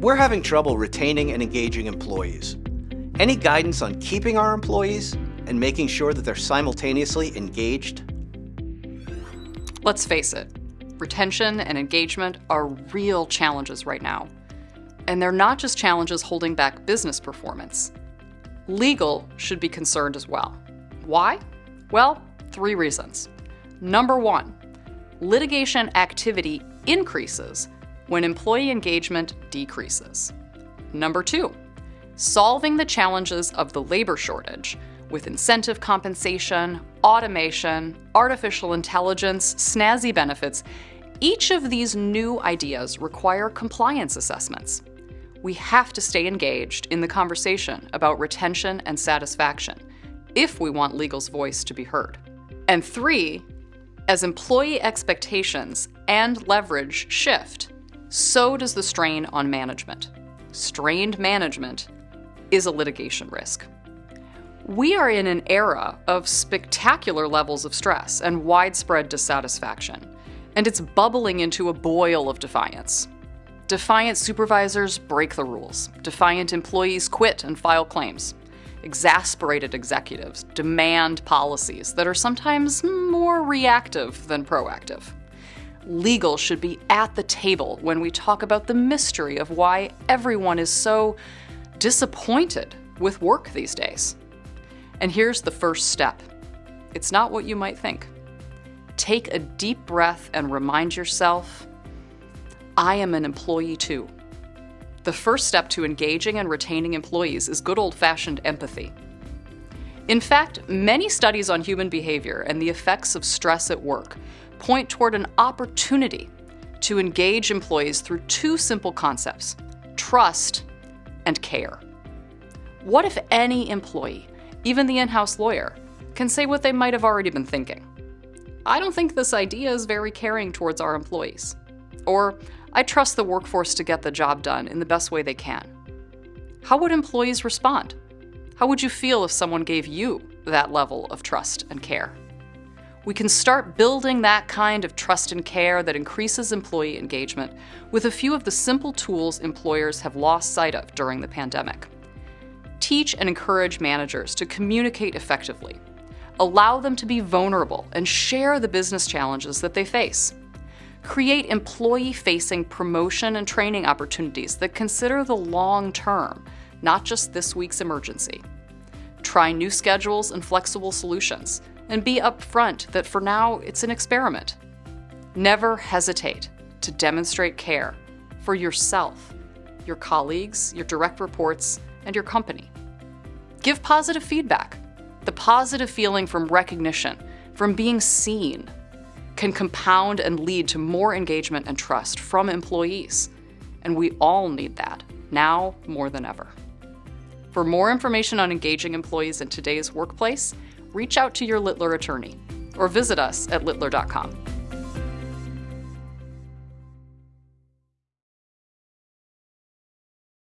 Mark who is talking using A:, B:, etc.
A: We're having trouble retaining and engaging employees. Any guidance on keeping our employees and making sure that they're simultaneously engaged?
B: Let's face it, retention and engagement are real challenges right now. And they're not just challenges holding back business performance. Legal should be concerned as well. Why? Well, three reasons. Number one, litigation activity increases when employee engagement decreases. Number two, solving the challenges of the labor shortage with incentive compensation, automation, artificial intelligence, snazzy benefits, each of these new ideas require compliance assessments. We have to stay engaged in the conversation about retention and satisfaction if we want legal's voice to be heard. And three, as employee expectations and leverage shift, so does the strain on management. Strained management is a litigation risk. We are in an era of spectacular levels of stress and widespread dissatisfaction, and it's bubbling into a boil of defiance. Defiant supervisors break the rules. Defiant employees quit and file claims. Exasperated executives demand policies that are sometimes more reactive than proactive. Legal should be at the table when we talk about the mystery of why everyone is so disappointed with work these days. And here's the first step it's not what you might think. Take a deep breath and remind yourself I am an employee too. The first step to engaging and retaining employees is good old fashioned empathy. In fact, many studies on human behavior and the effects of stress at work point toward an opportunity to engage employees through two simple concepts trust and care. What if any employee even the in house lawyer, can say what they might have already been thinking. I don't think this idea is very caring towards our employees. Or, I trust the workforce to get the job done in the best way they can. How would employees respond? How would you feel if someone gave you that level of trust and care? We can start building that kind of trust and care that increases employee engagement with a few of the simple tools employers have lost sight of during the pandemic teach and encourage managers to communicate effectively. Allow them to be vulnerable and share the business challenges that they face. Create employee facing promotion and training opportunities that consider the long term, not just this week's emergency. Try new schedules and flexible solutions, and be upfront that for now it's an experiment. Never hesitate to demonstrate care for yourself, your colleagues, your direct reports, and your company. Give positive feedback. The positive feeling from recognition, from being seen, can compound and lead to more engagement and trust from employees. And we all need that, now more than ever. For more information on engaging employees in today's workplace, reach out to your Littler attorney or visit us at littler.com.